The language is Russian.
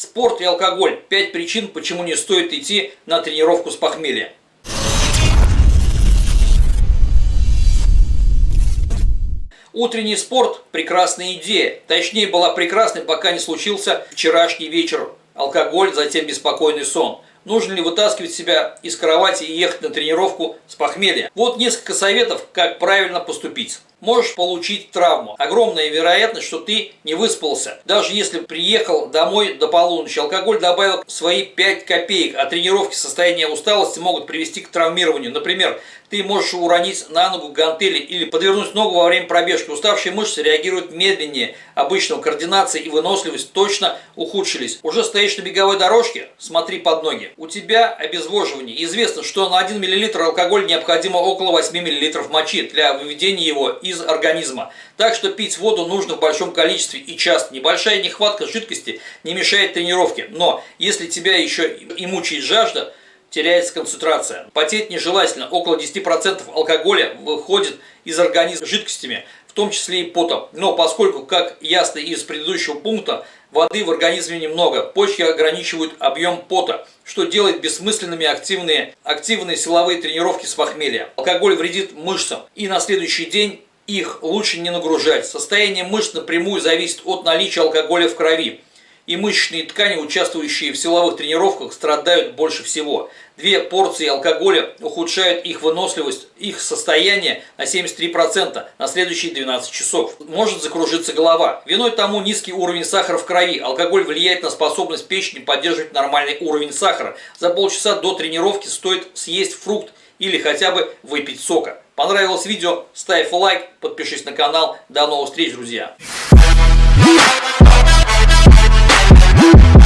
Спорт и алкоголь. Пять причин, почему не стоит идти на тренировку с похмелья. Утренний спорт – прекрасная идея. Точнее, была прекрасной, пока не случился вчерашний вечер. Алкоголь, затем беспокойный сон. Нужно ли вытаскивать себя из кровати и ехать на тренировку с похмелья? Вот несколько советов, как правильно поступить можешь получить травму. Огромная вероятность, что ты не выспался. Даже если приехал домой до полуночи, алкоголь добавил свои 5 копеек, а тренировки состояния усталости могут привести к травмированию. Например, ты можешь уронить на ногу гантели или подвернуть ногу во время пробежки. Уставшие мышцы реагируют медленнее обычного, координация и выносливость точно ухудшились. Уже стоишь на беговой дорожке? Смотри под ноги. У тебя обезвоживание. Известно, что на 1 мл алкоголя необходимо около 8 мл мочи для выведения его из организма. Так что пить воду нужно в большом количестве и часто. Небольшая нехватка жидкости не мешает тренировке. Но если тебя еще и мучает жажда, теряется концентрация. Потеть нежелательно. Около 10% алкоголя выходит из организма жидкостями, в том числе и потом. Но поскольку, как ясно из предыдущего пункта, воды в организме немного, почки ограничивают объем пота, что делает бессмысленными активные, активные силовые тренировки с похмелья. Алкоголь вредит мышцам, и на следующий день их лучше не нагружать. Состояние мышц напрямую зависит от наличия алкоголя в крови. И мышечные ткани, участвующие в силовых тренировках, страдают больше всего. Две порции алкоголя ухудшают их выносливость, их состояние на 73% на следующие 12 часов. Может закружиться голова. Виной тому низкий уровень сахара в крови. Алкоголь влияет на способность печени поддерживать нормальный уровень сахара. За полчаса до тренировки стоит съесть фрукт или хотя бы выпить сока. Понравилось видео? Ставь лайк, подпишись на канал. До новых встреч, друзья! Yeah.